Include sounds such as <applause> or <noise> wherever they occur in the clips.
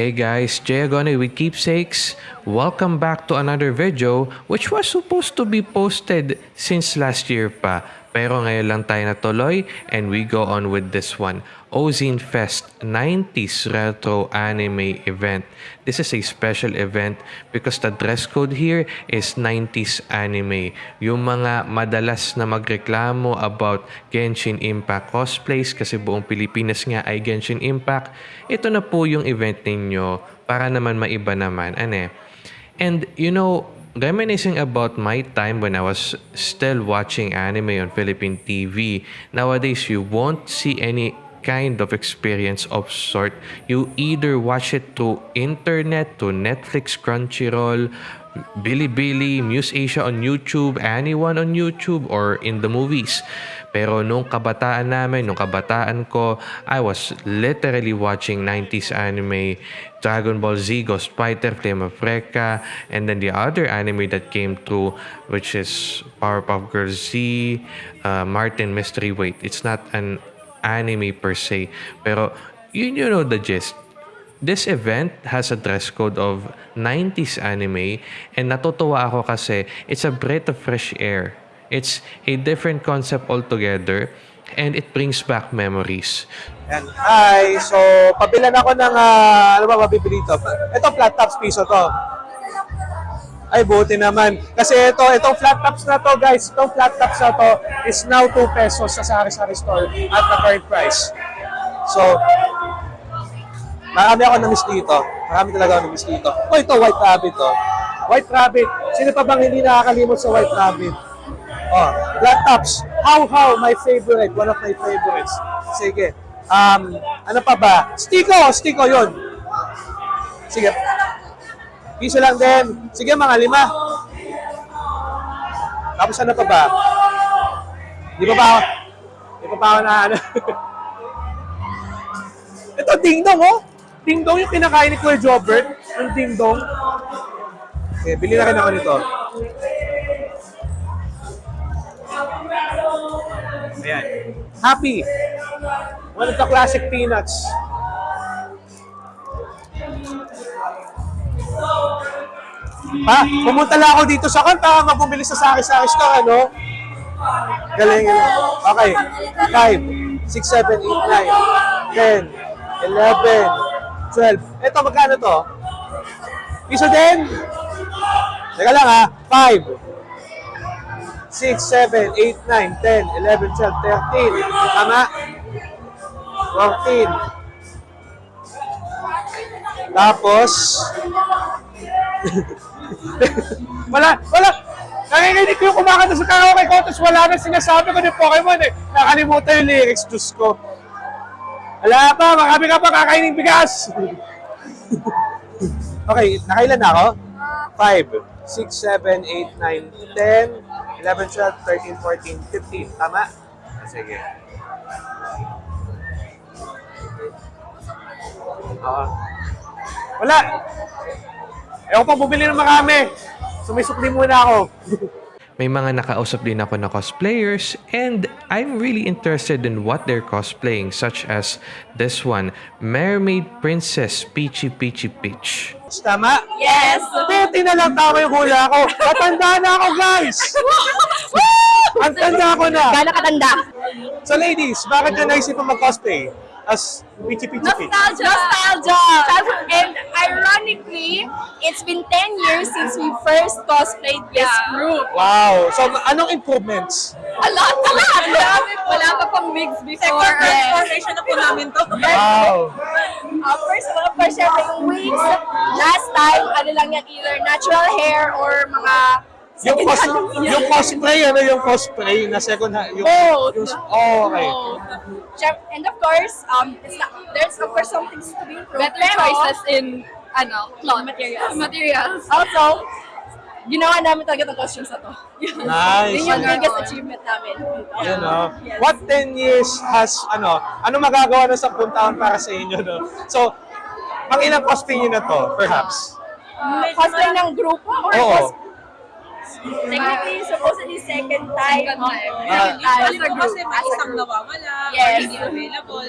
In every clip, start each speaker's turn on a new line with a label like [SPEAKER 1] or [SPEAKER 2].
[SPEAKER 1] Hey guys, Jay Agone with Keepsakes. Welcome back to another video which was supposed to be posted since last year pa. Pero ngayon lang tayo natuloy and we go on with this one. Ozine Fest 90s Retro Anime Event. This is a special event because the dress code here is 90s anime. Yung mga madalas na magreklamo about Genshin Impact cosplays kasi buong Pilipinas nga ay Genshin Impact, ito na po yung event ninyo para naman maiba naman. Ane? And you know, reminiscing about my time when I was still watching anime on Philippine TV, nowadays you won't see any kind of experience of sort. You either watch it to internet, to Netflix, Crunchyroll, Bilibili, Muse Asia on YouTube, anyone on YouTube, or in the movies. Pero nung kabataan namin, nung kabataan ko, I was literally watching 90s anime, Dragon Ball Z, Ghost Fighter, Flame of Recca, and then the other anime that came through, which is Powerpuff Girls Z, uh, Martin Mystery Wait. It's not an anime per se, pero you, you know the gist. This event has a dress code of 90s anime and natutuwa ako kasi it's a breath of fresh air. It's a different concept altogether and it brings back memories.
[SPEAKER 2] Yan. Hi! So, pabilan ako ng, ah, ano ba mabibili ito? Ito, flat tops piso to. Ay, buti naman. Kasi ito, itong flat tops na to, guys, itong flat tops na to is now 2 pesos sa sari-sari store at the current price. So, marami ako na-miss dito. Marami talaga ako na-miss dito. Oh, ito, white rabbit to. White rabbit. Sino pa bang hindi nakakalimot sa white rabbit? Oh, flat tops. How how my favorite, one of my favorites. Sige. Um, ano pa ba? Stiko, Stiko 'yon. Sige. Piso lang din. Sige, mga lima. Tapos ano pa ba? Di pa ba ako? Di pa ba ako na ano? <laughs> Ito, Ding Dong, oh. Ding Dong yung kinakain ni Kuya Jobert. Yung Ding Dong. Okay, bili na rin ako nito. Ayan. Happy. One of the classic peanuts. Ha? Pumunta lang ako dito sa kanta, mabumili sa Saki Store, ano? Galing, galing. Okay. 5, 6, 7, 8, 9, 10, 11, 12. Ito, magkano to? Piso din? Teka lang ha. 5, 6, 7, 8, 9, 10, 11, 12, 13. Tama? 14. Tapos, <laughs> <laughs> wala, wala. Nanginginig ko yung kumakanta sa karaoke ko, tapos wala na sinasabi ko ng Pokemon eh. Nakalimutan yung lyrics, Diyos ko. Wala pa, marami ka pa kakainin bigas. <laughs> okay, nakailan na ako? 5, 6, 7, 8, 9, 10, 11, 12, 13, 14, 15. Tama? Sige. Ah. wala. Ewan pa bumili ng marami. Sumisukli muna ako. <laughs>
[SPEAKER 1] May mga nakausap din ako na cosplayers and I'm really interested in what they're cosplaying such as this one, Mermaid Princess Peachy Peachy Peach.
[SPEAKER 2] Tama?
[SPEAKER 3] Yes!
[SPEAKER 2] Pwede na lang tama yung hula ko. Matanda na ako, guys! <laughs> Ang tanda ko na.
[SPEAKER 3] Gano'ng katanda?
[SPEAKER 2] So ladies, bakit ka naisip mag-cosplay? As Pichi Pichi Pichi?
[SPEAKER 3] Nostalgia! Nostalgia! And ironically, it's been 10 years since we first cosplayed this group.
[SPEAKER 2] Wow! So anong improvements?
[SPEAKER 3] A lot! A lot! Wala pa pang wigs before.
[SPEAKER 4] Second transformation na po namin to. <laughs>
[SPEAKER 2] Wow!
[SPEAKER 3] Uh, first, of course, syempre yung wigs. Last time, ano lang yan, either natural hair or mga
[SPEAKER 2] Yung, cos yung cosplay, ano yung cosplay na second hand? Yung,
[SPEAKER 3] Both.
[SPEAKER 2] yung, oh, okay.
[SPEAKER 3] Syem- And of course, um, it's not, there's of course some things to be improved.
[SPEAKER 5] better
[SPEAKER 3] pero,
[SPEAKER 5] choices in ano, cloth.
[SPEAKER 3] materials.
[SPEAKER 5] Materials.
[SPEAKER 3] Also, ginawa namin talaga itong costumes na to.
[SPEAKER 2] Nice.
[SPEAKER 3] Yun yung biggest achievement namin.
[SPEAKER 2] Yun, no? What 10 years has, ano, ano magagawa ng 10 taon para sa inyo, no? So, pang ilang cosplay nyo na to, perhaps?
[SPEAKER 3] Uh, cosplay ng grupo or
[SPEAKER 2] Oo.
[SPEAKER 3] cos- Technically, supposedly second time.
[SPEAKER 5] Second time.
[SPEAKER 2] Ah.
[SPEAKER 3] Second time.
[SPEAKER 4] Usually po kasi may isang nawawala,
[SPEAKER 3] Yes.
[SPEAKER 4] hindi available.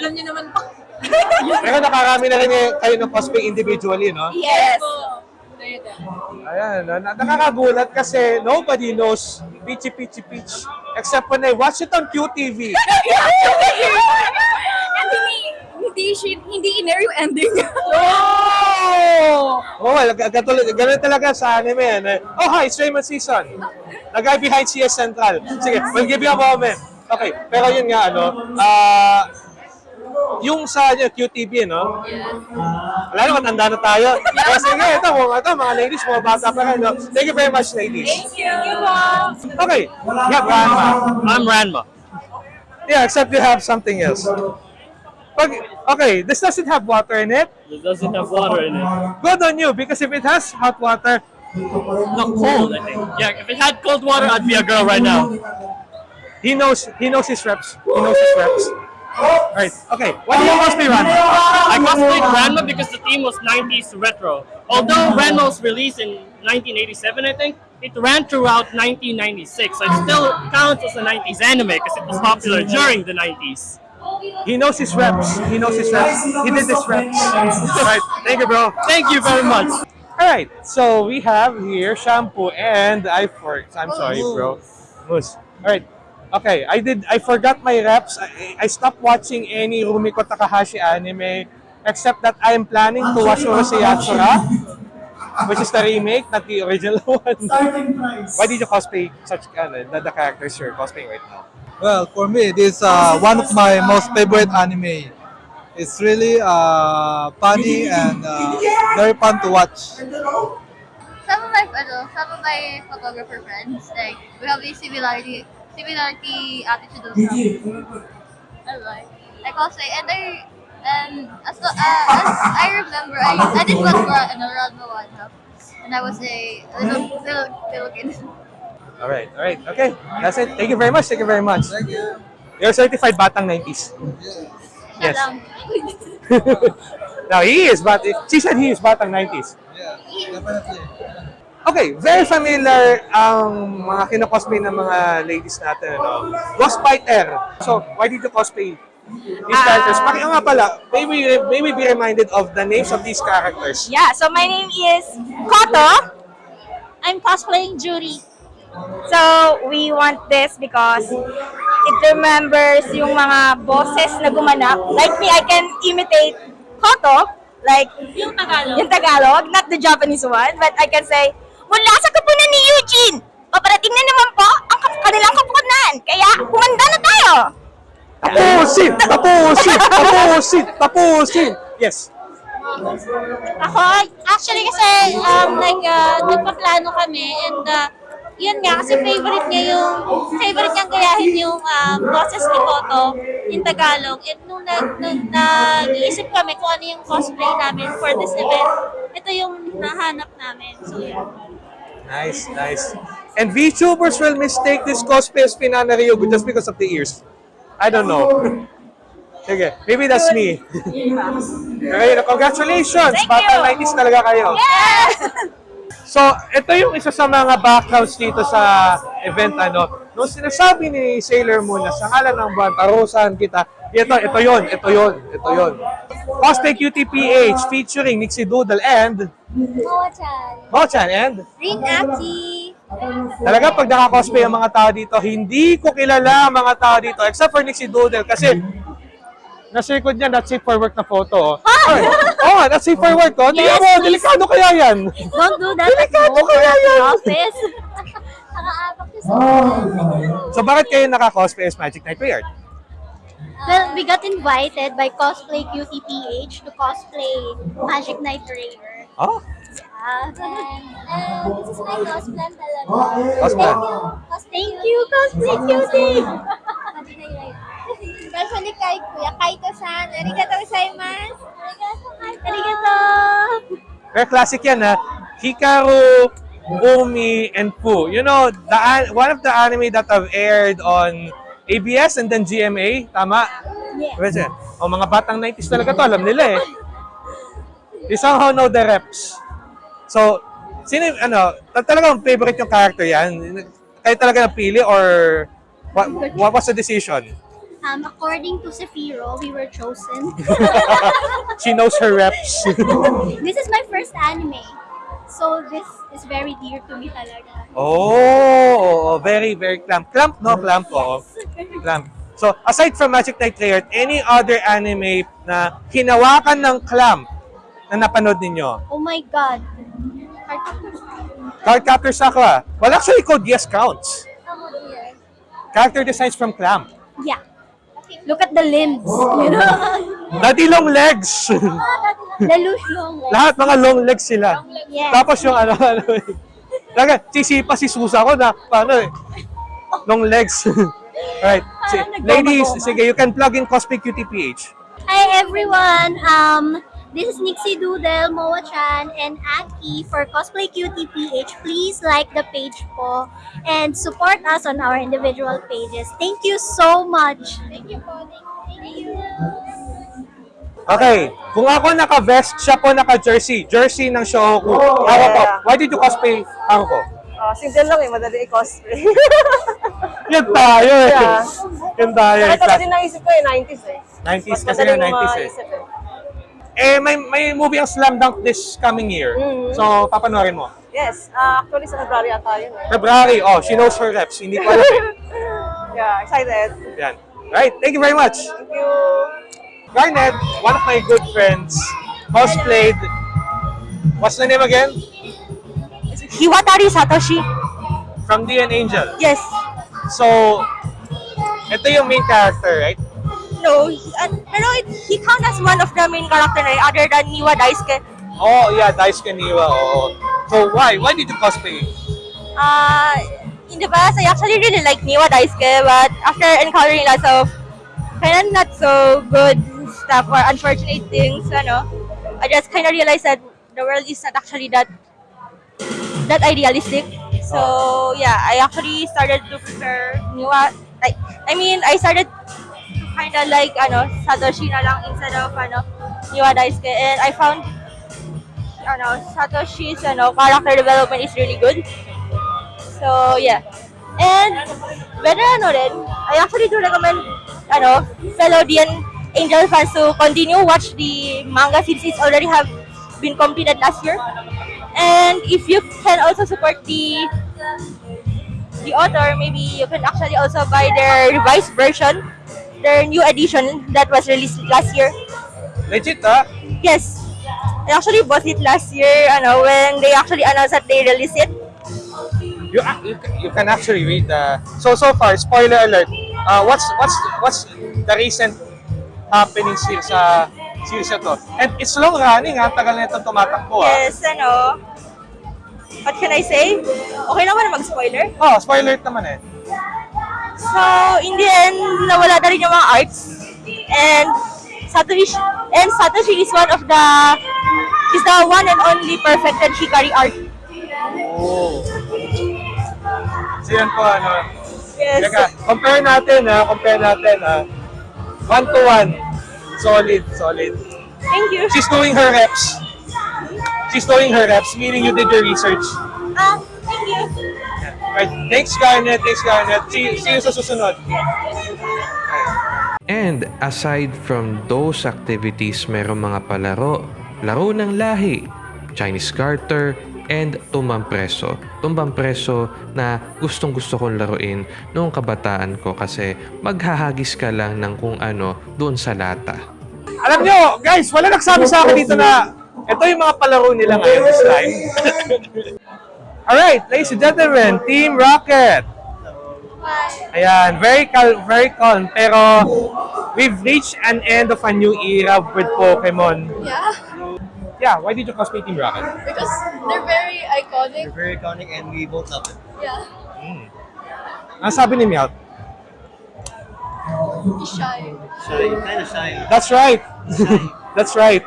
[SPEAKER 4] Alam niyo naman po, <laughs>
[SPEAKER 2] Pero nakarami na rin eh, kayo ng cosplay individually, no?
[SPEAKER 3] Yes.
[SPEAKER 2] Ayan, no? Na- nakakagulat kasi nobody knows Peachy Peachy Peach except when I watch it on QTV.
[SPEAKER 3] And <laughs> hindi, hindi, hindi in-air yung ending.
[SPEAKER 2] Oh! Oh, katulad, ganun talaga sa anime. Ano. Oh, hi, it's Raymond Season. The guy behind CS Central. Sige, we'll give you a moment. Okay, pero yun nga, ano, ah, yung sa ano, QTV, no? Wala naman, tanda na tayo. Kaya sige, ito, mga, ito, mga ladies, mga bata pa rin, no? Thank you very much, ladies.
[SPEAKER 3] Thank you. Thank you,
[SPEAKER 2] Okay, yeah, Ranma.
[SPEAKER 4] I'm Ranma.
[SPEAKER 2] Yeah, except you have something else. Okay, okay, this doesn't have water in it.
[SPEAKER 4] It doesn't have water in it.
[SPEAKER 2] Good on you, because if it has hot water,
[SPEAKER 4] Not cold, I think. Yeah, if it had cold water, I'd be a girl right now.
[SPEAKER 2] He knows he knows his reps. He knows his reps. All right. Okay. What do you cosplay run?
[SPEAKER 4] I cosplayed Ranma because the theme was 90s retro. Although Ranma was released in 1987, I think, it ran throughout 1996. So it still counts as a 90s anime because it was popular during the 90s.
[SPEAKER 2] He knows his reps. He knows his reps. He did his reps. Right. Thank you, bro.
[SPEAKER 4] Thank you very much.
[SPEAKER 2] All right. So we have here shampoo and I for I'm sorry, bro. Moose. All right. Okay. I did. I forgot my reps. I, I stopped watching any Rumiko Takahashi anime, except that I am planning to watch Urusei Yatsura, which is the remake, not the original <laughs> one. Why did you cosplay such uh, the, the characters you're cosplaying right now?
[SPEAKER 6] Well, for me, it is uh, one of my most favorite anime. It's really uh, funny and uh, very fun to watch.
[SPEAKER 7] some of my ano, some of my photographer friends, like we have a similarity similarity attitude also. I like I cosplay and I and as uh, as I remember I I did one for ano Ranma one and I was a little little, little kid. <laughs>
[SPEAKER 2] All right, all right, okay. That's it. Thank you very much. Thank you very much.
[SPEAKER 6] Thank you.
[SPEAKER 2] You're certified Batang 90s.
[SPEAKER 7] Siya
[SPEAKER 2] Yes.
[SPEAKER 7] lang. <laughs>
[SPEAKER 2] now he is, but she said he is Batang 90s.
[SPEAKER 6] Yeah, definitely.
[SPEAKER 2] Okay, very familiar ang mga kinocosplay ng mga ladies natin. Ano? Ghostbiter. So, why did you cosplay these characters? Paki nga pala, maybe, maybe be reminded of the names of these characters.
[SPEAKER 3] Yeah, so my name is Koto.
[SPEAKER 7] I'm cosplaying Judy.
[SPEAKER 3] So, we want this because it remembers yung mga boses na gumanap. Like me, I can imitate Koto, like
[SPEAKER 7] Yung Tagalog.
[SPEAKER 3] yung Tagalog, not the Japanese one, but I can say, mula sa kapunan ni Eugene, paparating na naman po ang kanilang kapunan. Kaya, humanda na tayo.
[SPEAKER 2] Tapusin! <laughs> Tapusin! Tapusin! Tapusin! Yes.
[SPEAKER 7] Ako, actually kasi, um, like, uh, nagpaplano kami and uh, yun nga, kasi favorite niya yung, favorite niyang gayahin yung um, boses ni Koto in Tagalog. And nung, nag, nung nag-iisip kami kung ano yung cosplay namin for this event, ito yung nahanap namin. So, yun.
[SPEAKER 2] Nice, nice. And VTubers will mistake this cosplay as Pinana Ryugu just because of the ears. I don't know. <laughs> Sige, maybe that's me. Okay, <laughs> congratulations!
[SPEAKER 3] Thank you.
[SPEAKER 2] 90s talaga kayo. <laughs> So, ito yung isa sa mga backgrounds dito sa event, ano. Nung sinasabi ni Sailor Moon na sa ngalan ng buwan, parusahan kita, ito, ito yon, ito yon, ito yon. Cosplay QTPH featuring Nixie Doodle and
[SPEAKER 7] Moa-chan.
[SPEAKER 2] Mochan and
[SPEAKER 7] Rin Aki.
[SPEAKER 2] Talaga pag naka-cosplay ang mga tao dito, hindi ko kilala ang mga tao dito except for Nixie Doodle kasi nasa likod niya, that's safe for work na photo. Oh, Ay, oh, that's safe for work. Oh. Tingnan
[SPEAKER 7] Yes,
[SPEAKER 2] mo,
[SPEAKER 7] please.
[SPEAKER 2] delikado kaya yan.
[SPEAKER 7] Don't do that.
[SPEAKER 2] Delikado kaya yan.
[SPEAKER 7] Office. Nakaapak siya sa
[SPEAKER 2] So bakit kayo naka-cosplay as Magic Knight Weird?
[SPEAKER 7] Well, we got invited by Cosplay QTPH to cosplay Magic Knight Rare.
[SPEAKER 2] Oh,
[SPEAKER 7] Uh, and this is my cosplay talaga.
[SPEAKER 2] Cosplay.
[SPEAKER 7] Thank you, Cosplay Cutie! <laughs> Especially kay Kuya Kaito-san. Arigato gozaimasu. Arigato, Arigato.
[SPEAKER 2] very classic yan ha. Hikaru, Umi, and Pooh. You know, the one of the anime that have aired on ABS and then GMA, tama? Yes. O mga batang 90s talaga to, alam nila eh. They somehow know the reps. So, sino yung, ano, ta- talagang favorite yung character yan? Kayo talaga napili or what, what was the decision?
[SPEAKER 8] Um, according to Zephyro, we were chosen. <laughs>
[SPEAKER 2] She knows her reps. <laughs>
[SPEAKER 8] this is my first anime. So this is very dear to me talaga.
[SPEAKER 2] oh, very, very clamp. Clamp, no? Clamp, oo. Clamp. So, aside from Magic Knight Treyarch, any other anime na hinawakan ng clamp na napanood ninyo?
[SPEAKER 8] Oh my God.
[SPEAKER 2] Cardcaptor Sakura. Well, actually, Code Yes counts. Character designs from Clamp.
[SPEAKER 8] Yeah. Look at the limbs. You know? <laughs>
[SPEAKER 2] Daddy long legs. <laughs>
[SPEAKER 8] Lelouch long legs.
[SPEAKER 2] Lahat mga long legs sila.
[SPEAKER 8] Yes.
[SPEAKER 2] Tapos yung ano, ano Talaga, sisipa si Susa ko na, paano eh, long legs. <laughs> Alright, si, ladies, sige, you can plug in Cosplay QTPH.
[SPEAKER 8] Hi everyone. Um, this is Nixie Doodle, Moa Chan, and Aki for Cosplay Cutie PH. Please like the page po and support us on our individual pages. Thank you so much. Thank you po. Thank you.
[SPEAKER 2] Okay, kung ako naka-vest, siya po naka-jersey. Jersey ng Shohoku. Ako po, why did you cosplay ako ko?
[SPEAKER 9] Oh, simple lang eh, madali i-cosplay. <laughs>
[SPEAKER 2] Yan tayo eh.
[SPEAKER 9] Yeah.
[SPEAKER 2] Yan tayo.
[SPEAKER 9] Ito kasi naisip ko eh, 90s eh.
[SPEAKER 2] 90s
[SPEAKER 9] Mas
[SPEAKER 2] kasi
[SPEAKER 9] mo
[SPEAKER 2] 90s eh.
[SPEAKER 9] maisip eh.
[SPEAKER 2] Eh, may, may movie ang Slam Dunk this coming year.
[SPEAKER 9] Mhm.
[SPEAKER 2] So, papanoorin mo.
[SPEAKER 9] Yes, ah, actually sa February ata yun eh.
[SPEAKER 2] February, oh, she knows her reps. Hindi ko alam. <laughs>
[SPEAKER 9] Yeah, excited.
[SPEAKER 2] Yan. Right, thank you very much.
[SPEAKER 9] Thank you.
[SPEAKER 2] Garnet, one of my good friends, cosplayed. What's the name again?
[SPEAKER 3] Hiwatari Satoshi.
[SPEAKER 2] From DN Angel.
[SPEAKER 3] Yes.
[SPEAKER 2] So, ito yung main character, right?
[SPEAKER 3] No, he, uh, pero it, he count as one of the main character na other than Niwa Daisuke.
[SPEAKER 2] Oh, yeah, Daisuke Niwa. Oo. So, why? Why did you cosplay?
[SPEAKER 3] Uh, in the past, I actually really like Niwa Daisuke, but after encountering lots of kind of not so good stuff or unfortunate things, ano, I just kind of realized that the world is not actually that that idealistic. So yeah, I actually started to prefer Niwa. Like, I mean, I started kind of like ano Satoshi na lang instead of ano Niwa Daisuke, and I found ano Satoshi's ano character development is really good. So yeah. And better ano rin, I actually do recommend ano fellow Angel fans to continue watch the manga since it's already have been completed last year. And if you can also support the the author, maybe you can actually also buy their revised version, their new edition that was released last year.
[SPEAKER 2] Legit, ah?
[SPEAKER 3] Yes. I actually bought it last year, ano, when they actually announced that they released it.
[SPEAKER 2] You, ac- you, you can actually read the... So, so far, spoiler alert. Uh, what's what's what's the recent happenings here sa series na to? And it's long running, ha? Tagal na itong tumatakbo, ha?
[SPEAKER 3] Yes, ano. What can I say? Okay naman na mag-spoiler.
[SPEAKER 2] Oh, spoiler naman eh.
[SPEAKER 3] So, in the end, nawala na rin yung mga arts. And Satoshi, and Satoshi is one of the, is the one and only perfected Hikari art.
[SPEAKER 2] Oh. So, yan po, ano.
[SPEAKER 3] Yes.
[SPEAKER 2] Teka, compare natin, ha? Compare natin, ha? One to one. Solid, solid.
[SPEAKER 3] Thank you.
[SPEAKER 2] She's doing her reps. She's doing her reps, meaning you did your research.
[SPEAKER 3] Ah.
[SPEAKER 2] Right. Thanks, Garnet. Thanks, Garnet. See, see you sa susunod.
[SPEAKER 1] And aside from those activities, meron mga palaro, laro ng lahi, Chinese Garter, and Tumbang Preso. Tumbang Preso na gustong gusto kong laruin noong kabataan ko kasi maghahagis ka lang ng kung ano doon sa lata.
[SPEAKER 2] Alam nyo, guys, wala nagsabi sa akin dito na ito yung mga palaro nila ngayon this time. Alright, ladies and gentlemen, Team Rocket. Ayan, very calm, very calm. Pero we've reached an end of a new era with Pokemon.
[SPEAKER 5] Yeah,
[SPEAKER 2] Yeah, why did you cosplay Team Rocket?
[SPEAKER 5] because they're very iconic.
[SPEAKER 6] They're very iconic and we both love it.
[SPEAKER 5] Yeah, hmm.
[SPEAKER 2] Ang sabi ni Meowth,
[SPEAKER 5] he's shy.
[SPEAKER 6] Shy, kind of shy.
[SPEAKER 2] That's right. <laughs> That's right.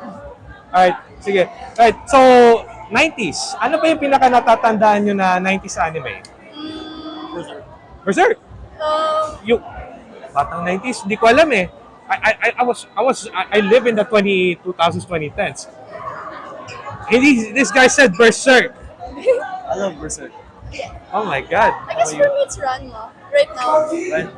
[SPEAKER 2] <laughs> Alright, sige. Right, so 90s. Ano ba yung pinaka natatandaan nyo na 90s anime? Berserk.
[SPEAKER 5] Um,
[SPEAKER 2] Yung batang 90s, hindi ko alam eh. I I I- was I was I, I live in the 20 2000s 2010s. And he, this guy said Berserk. <laughs>
[SPEAKER 6] I love Berserk.
[SPEAKER 2] Oh my god.
[SPEAKER 5] I guess for me it's Ranma right now.
[SPEAKER 6] Right?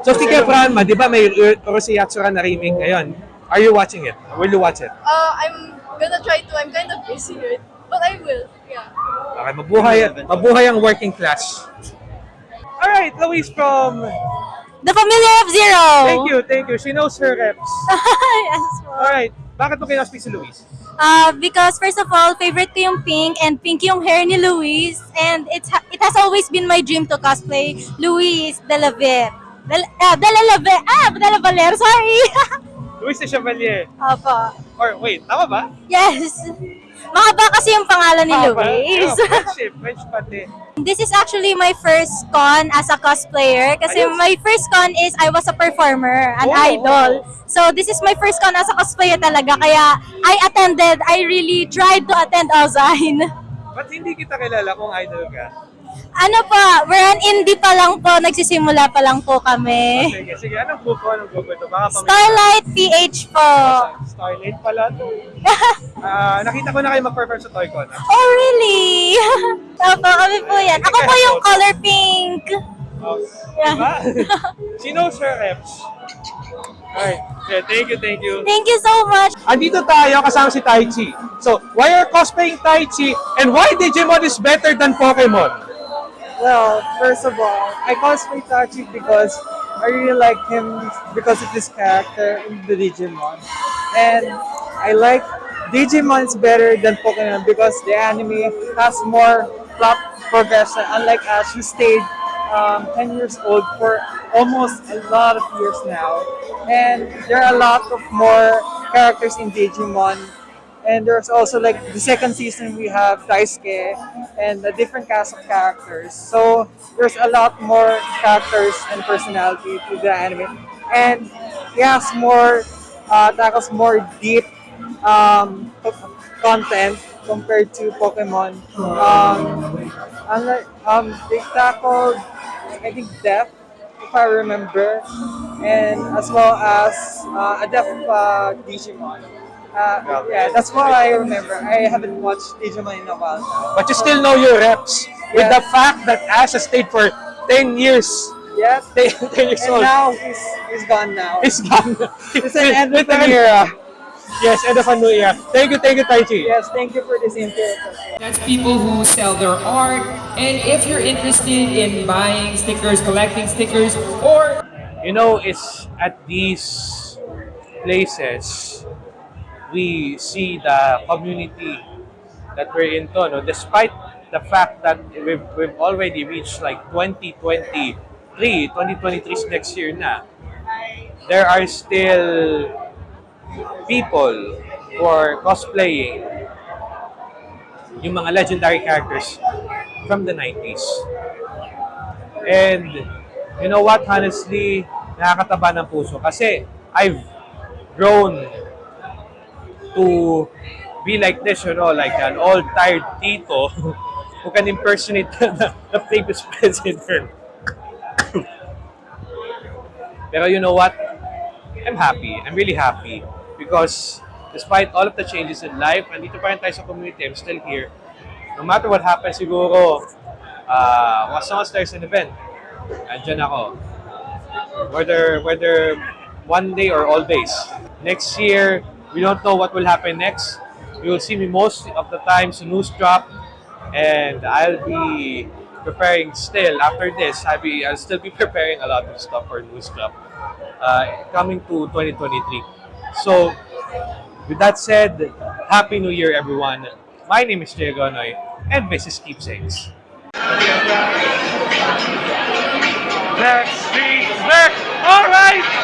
[SPEAKER 2] So, sige, Franma, di ba may Orosi Yatsura na remake ngayon? Are you watching it? Will you watch it?
[SPEAKER 5] Uh, I'm gonna try to. I'm kind of busy with, but I will. Yeah.
[SPEAKER 2] Okay, mabuhay, mabuhay ang working class. Alright, Louise from...
[SPEAKER 7] The Familiar of Zero!
[SPEAKER 2] Thank you, thank you. She knows her reps. <laughs>
[SPEAKER 7] yes po.
[SPEAKER 2] Alright, bakit mo kinaspik si Louise?
[SPEAKER 7] Uh, because first of all, favorite ko yung pink and pink yung hair ni Luis and it's ha- it has always been my dream to cosplay Luis de la Ver. Del, ah, de la Ver. Ah, de la Valer, sorry. <laughs>
[SPEAKER 2] Louise de Chevalier.
[SPEAKER 7] Opo.
[SPEAKER 2] Or wait, tama ba?
[SPEAKER 7] Yes. Mahaba kasi yung pangalan ni
[SPEAKER 2] Tama ba?
[SPEAKER 7] Luis.
[SPEAKER 2] Oh, friendship, French pati.
[SPEAKER 7] This is actually my first con as a cosplayer kasi
[SPEAKER 2] Ayos.
[SPEAKER 7] my first con is I was a performer, an
[SPEAKER 2] Oh,
[SPEAKER 7] idol.
[SPEAKER 2] oh.
[SPEAKER 7] So this is my first con as a cosplayer talaga kaya I attended, I really tried to attend Alzine.
[SPEAKER 2] Ba't hindi kita kilala kung idol ka?
[SPEAKER 7] Ano pa, we're an indie pa lang po, nagsisimula pa lang po kami.
[SPEAKER 2] Sige, sige. Anong grupo? Anong grupo ito? Baka pamilya.
[SPEAKER 7] Starlight PH po.
[SPEAKER 2] Starlight pala to. <laughs> Ah, nakita ko na kayo mag-perform sa ToyCon. ah.
[SPEAKER 7] Oh really? <laughs> Opo, kami po yan. Ako po yung color pink.
[SPEAKER 2] Oh,
[SPEAKER 7] Yeah.
[SPEAKER 2] diba? She knows her reps. Alright. Yeah, thank you, thank you.
[SPEAKER 7] Thank you so much.
[SPEAKER 2] Andito tayo kasama si Tai Chi. So, why are cosplaying Tai Chi and why Digimon is better than Pokemon?
[SPEAKER 10] Well, first of all, I cosplay Tachi because I really like him because of his character in the Digimon. And I like Digimon is better than Pokemon because the anime has more plot progression, unlike Ash who stayed um, 10 years old for almost a lot of years now. And there are a lot of more characters in Digimon and there's also like the second season we have Daisuke and a different cast of characters. So there's a lot more characters and personality to the anime, and he has more uh, tackles more deep um, content compared to Pokemon. Um, unlike, um, they tackled I think death, if I remember, and as well as uh, a death uh, Digimon. Uh, yeah, that's what I remember. I haven't watched Digimon in a while now.
[SPEAKER 2] But you still know your reps with the fact that Ash has stayed for 10 years.
[SPEAKER 10] Yes, <laughs>
[SPEAKER 2] 10, 10 years
[SPEAKER 10] and
[SPEAKER 2] old.
[SPEAKER 10] now he's, he's gone now.
[SPEAKER 2] He's gone. <laughs>
[SPEAKER 10] It's an end <laughs> of
[SPEAKER 2] With
[SPEAKER 10] an
[SPEAKER 2] an-
[SPEAKER 10] era.
[SPEAKER 2] Yes, end of a new era. Thank you, thank you, Tai Chi.
[SPEAKER 10] Yes, thank you for this interview.
[SPEAKER 11] That's people who sell their art. And if you're interested in buying stickers, collecting stickers, or
[SPEAKER 2] You know, it's at these places we see the community that we're into. No? Despite the fact that we've, we've already reached like 2023, 2023 is next year na, there are still people who are cosplaying yung mga legendary characters from the 90s. And you know what, honestly, nakakataba ng puso kasi I've grown to be like this, you know, like an old tired tito <laughs> who can impersonate <laughs> the, the previous president. <coughs> Pero you know what? I'm happy. I'm really happy because despite all of the changes in life, andito pa rin tayo sa community. I'm still here. No matter what happens, siguro, uh, as long as there's an event, andyan ako. Whether, whether one day or all days. Next year, we don't know what will happen next. You will see me most of the times news drop and I'll be preparing still after this I'll be I'll still be <laughs> preparing a lot of stuff for news drop uh, coming to 2023 so with that said happy new year everyone. My name is Jay Gonoy and this is Keepsakes. Next week next! All right